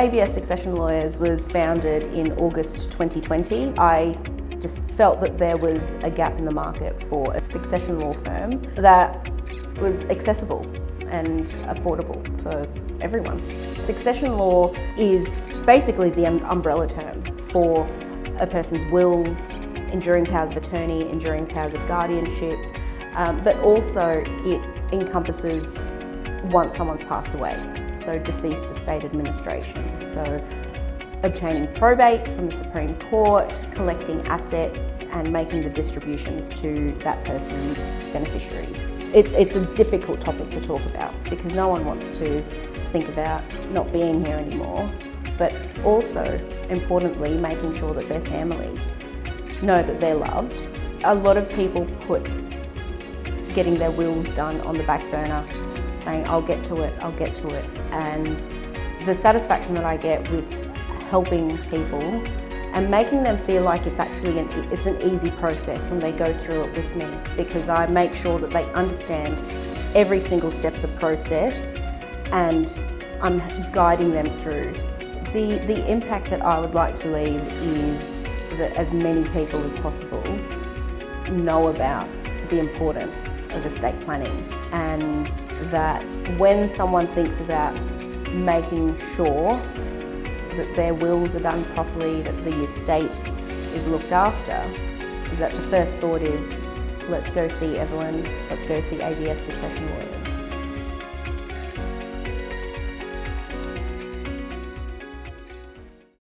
ABS Succession Lawyers was founded in August 2020. I just felt that there was a gap in the market for a succession law firm that was accessible and affordable for everyone. Succession law is basically the umbrella term for a person's wills, enduring powers of attorney, enduring powers of guardianship, um, but also it encompasses once someone's passed away, so deceased estate administration. So obtaining probate from the Supreme Court, collecting assets and making the distributions to that person's beneficiaries. It, it's a difficult topic to talk about because no one wants to think about not being here anymore, but also, importantly, making sure that their family know that they're loved. A lot of people put getting their wills done on the back burner, saying, I'll get to it, I'll get to it. And the satisfaction that I get with helping people and making them feel like it's actually an, it's an easy process when they go through it with me because I make sure that they understand every single step of the process and I'm guiding them through. The, the impact that I would like to leave is that as many people as possible know about the importance of estate planning and that when someone thinks about making sure that their wills are done properly, that the estate is looked after, is that the first thought is, let's go see Evelyn, let's go see ABS Succession Lawyers.